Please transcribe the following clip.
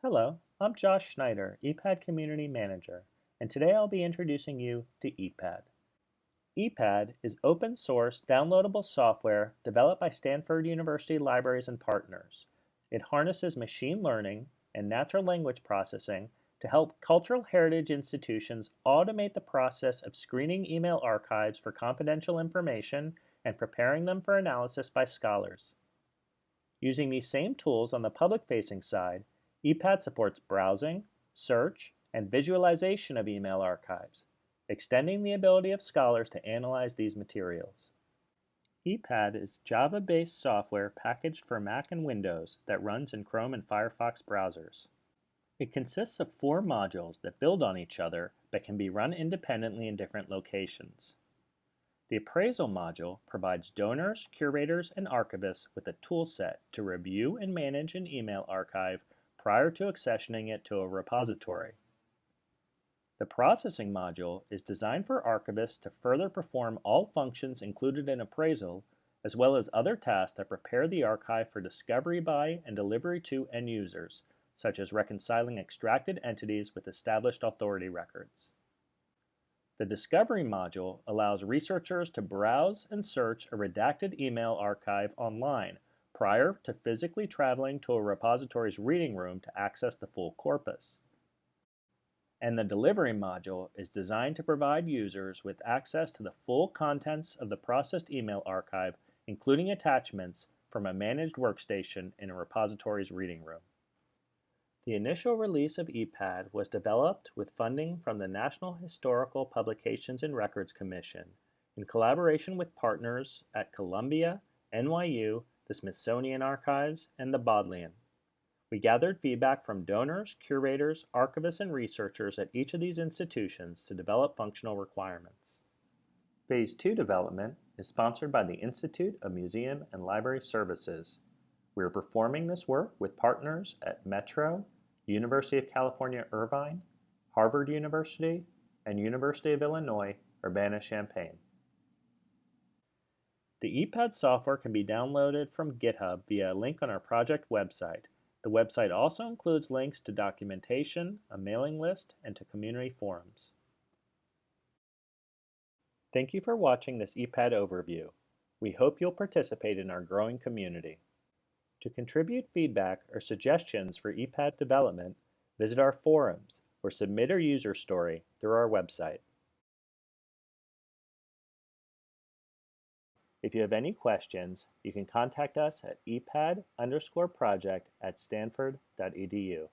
Hello, I'm Josh Schneider, ePADD Community Manager, and today I'll be introducing you to ePADD. ePADD is open source downloadable software developed by Stanford University libraries and partners. It harnesses machine learning and natural language processing to help cultural heritage institutions automate the process of screening email archives for confidential information and preparing them for analysis by scholars. Using these same tools on the public-facing side, ePADD supports browsing, search, and visualization of email archives, extending the ability of scholars to analyze these materials. ePADD is Java-based software packaged for Mac and Windows that runs in Chrome and Firefox browsers. It consists of four modules that build on each other but can be run independently in different locations. The Appraisal module provides donors, curators, and archivists with a toolset to review and manage an email archive prior to accessioning it to a repository. The processing module is designed for archivists to further perform all functions included in appraisal, as well as other tasks that prepare the archive for discovery by and delivery to end users, such as reconciling extracted entities with established authority records. The Discovery module allows researchers to browse and search a redacted email archive online prior to physically traveling to a repository's reading room to access the full corpus. And the delivery module is designed to provide users with access to the full contents of the processed email archive, including attachments from a managed workstation in a repository's reading room. The initial release of ePADD was developed with funding from the National Historical Publications and Records Commission in collaboration with partners at Columbia, NYU, the Smithsonian Archives, and the Bodleian. We gathered feedback from donors, curators, archivists, and researchers at each of these institutions to develop functional requirements. Phase 2 development is sponsored by the Institute of Museum and Library Services. We are performing this work with partners at Metro, University of California Irvine, Harvard University, and University of Illinois Urbana-Champaign. The ePADD software can be downloaded from GitHub via a link on our project website. The website also includes links to documentation, a mailing list, and to community forums. Thank you for watching this ePADD overview. We hope you'll participate in our growing community. To contribute feedback or suggestions for ePADD development, visit our forums or submit a user story through our website. If you have any questions, you can contact us at epadd underscore project at stanford.edu.